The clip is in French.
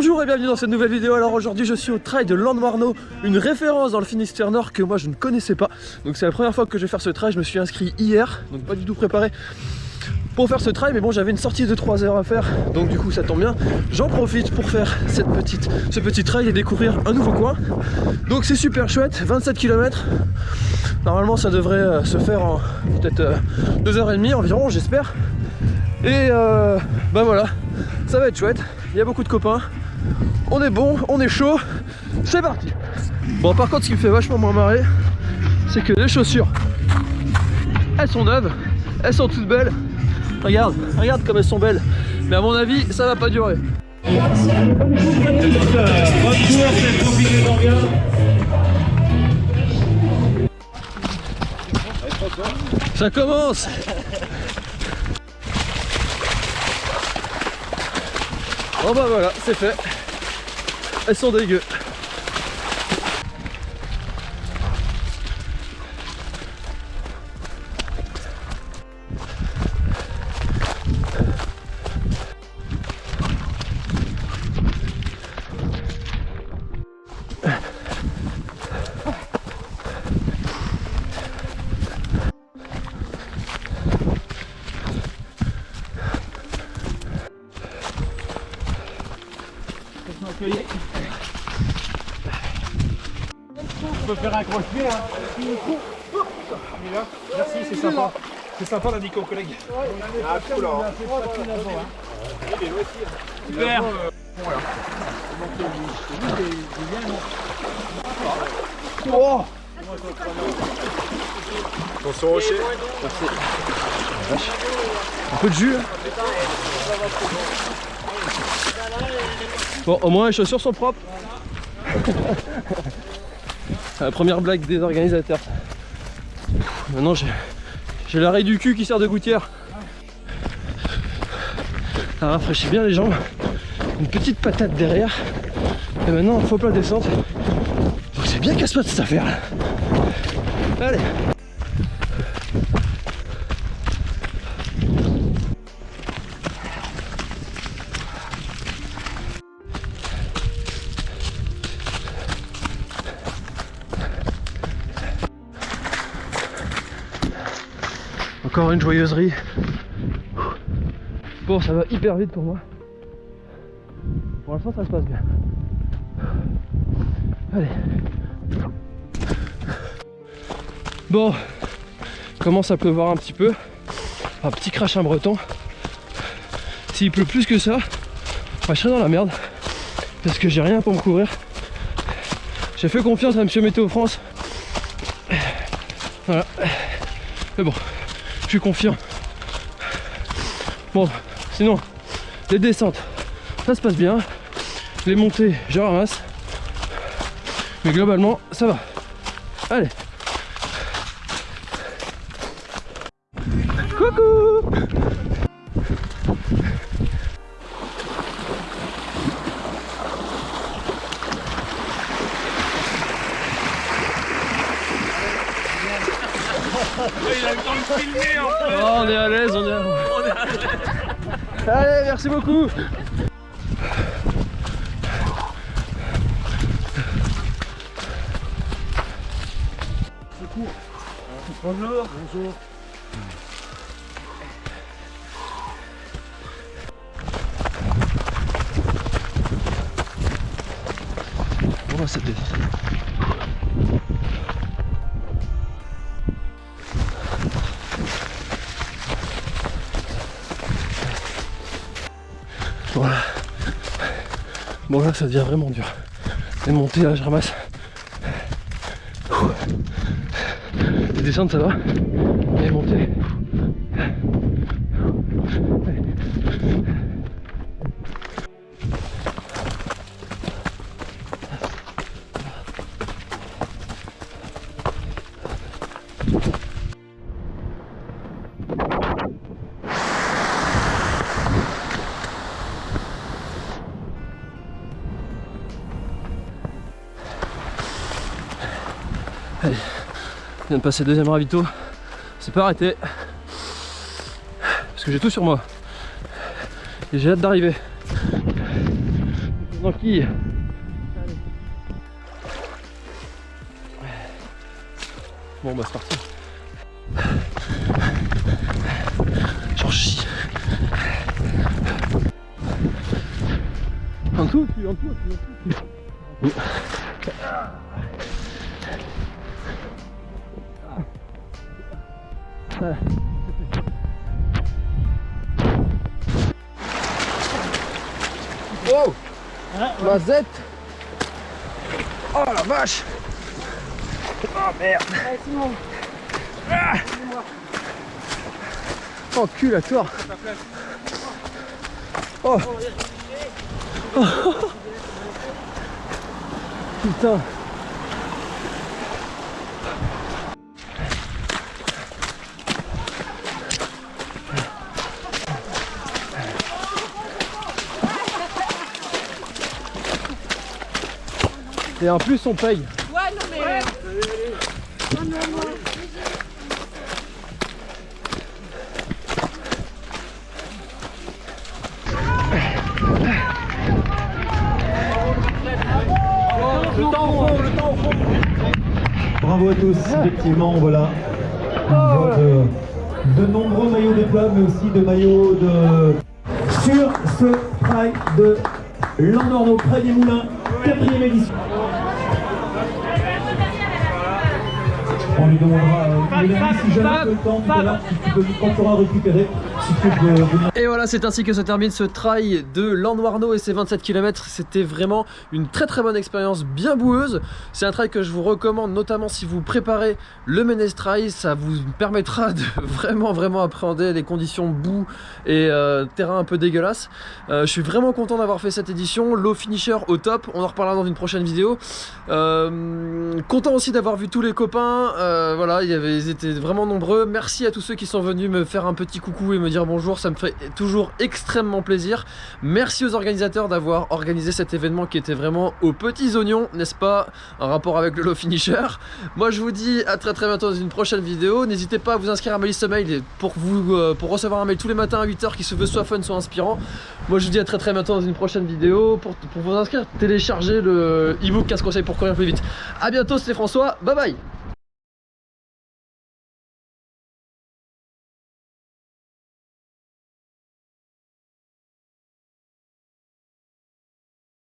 Bonjour et bienvenue dans cette nouvelle vidéo. Alors aujourd'hui je suis au trail de Landmarno, une référence dans le Finistère Nord que moi je ne connaissais pas. Donc c'est la première fois que je vais faire ce trail, je me suis inscrit hier, donc pas du tout préparé pour faire ce trail mais bon j'avais une sortie de 3 heures à faire. Donc du coup ça tombe bien. J'en profite pour faire cette petite, ce petit trail et découvrir un nouveau coin. Donc c'est super chouette. 27 km normalement ça devrait euh, se faire en peut-être 2h30 environ j'espère. Et euh, bah voilà. Ça va être chouette. Il y a beaucoup de copains on est bon on est chaud c'est parti bon par contre ce qui me fait vachement moins marrer c'est que les chaussures elles sont neuves elles sont toutes belles Regarde, regarde comme elles sont belles. Mais à mon avis, ça va pas durer. Ça commence Bon bah voilà, c'est fait. Elles sont dégueu. On peut faire un croche-pied hein. Merci, c'est sympa. C'est sympa, l'a dit aux collègues. Ah, cool, hein. Super. Oh Attention au rocher. Un peu de jus hein. Bon au moins les chaussures sont propres. La première blague des organisateurs. Maintenant j'ai l'arrêt du cul qui sert de gouttière. Ça rafraîchit bien les jambes. Une petite patate derrière. Et maintenant faut plein descente Donc c'est bien casse-patte cette affaire là. Allez Une joyeuserie. Bon, ça va hyper vite pour moi. Pour l'instant, ça se passe bien. Allez. Bon, commence à pleuvoir un petit peu. Un petit crachin breton. S'il pleut plus que ça, je serai dans la merde. Parce que j'ai rien pour me couvrir. J'ai fait confiance à Monsieur Météo France. Voilà. Mais bon, suis confiant. Bon, sinon, les descentes, ça se passe bien. Les montées, je ramasse. Mais globalement, ça va. Allez. Coucou En fait. Oh, on est à l'aise, on est à l'aise. Allez, merci beaucoup. Bonjour. Bonjour. On va cette descente. Voilà. Bon là ça devient vraiment dur. Les montées là je ramasse. Les descentes ça va. Les montées. Je viens de passer le deuxième ravito. C'est pas arrêté. Parce que j'ai tout sur moi. Et j'ai hâte d'arriver. Tranquille. Bon bah c'est parti. J'en chie. En tu, en tu, en dessous. Ah. Oh Mazette. Oh la vache. Oh merde. Ah. Oh cul à toi Oh. Oh Putain Et en plus on paye. Ouais, non mais. Bravo à tous, effectivement, voilà. On voit de, de nombreux maillots de mais aussi de maillots de... Sur ce trail de Landorno, près des Moulins, quatrième édition. On lui demandera, euh, Mélanie, si jamais tu as le temps tout à l'heure, si tu peux, quand tu auras récupéré, Et voilà, c'est ainsi que se termine ce trail de Landwarno et ses 27 km. C'était vraiment une très très bonne expérience, bien boueuse. C'est un trail que je vous recommande, notamment si vous préparez le Ménez Trail. Ça vous permettra de vraiment vraiment appréhender les conditions boue et euh, terrain un peu dégueulasse. Euh, je suis vraiment content d'avoir fait cette édition. Low finisher au top, on en reparlera dans une prochaine vidéo. Euh, content aussi d'avoir vu tous les copains. Voilà, ils étaient vraiment nombreux. Merci à tous ceux qui sont venus me faire un petit coucou et me bonjour. Ça me fait toujours extrêmement plaisir. Merci aux organisateurs d'avoir organisé cet événement qui était vraiment aux petits oignons, n'est-ce pas En rapport avec le low finisher. Moi, je vous dis à très très bientôt dans une prochaine vidéo. N'hésitez pas à vous inscrire à ma liste mail pour, vous, euh, pour recevoir un mail tous les matins à 8h qui se veut soit fun, soit inspirant. Moi, je vous dis à très très bientôt dans une prochaine vidéo. Pour, pour vous inscrire, téléchargez le e-book 15 conseils pour courir plus vite. A bientôt, c'était François. Bye bye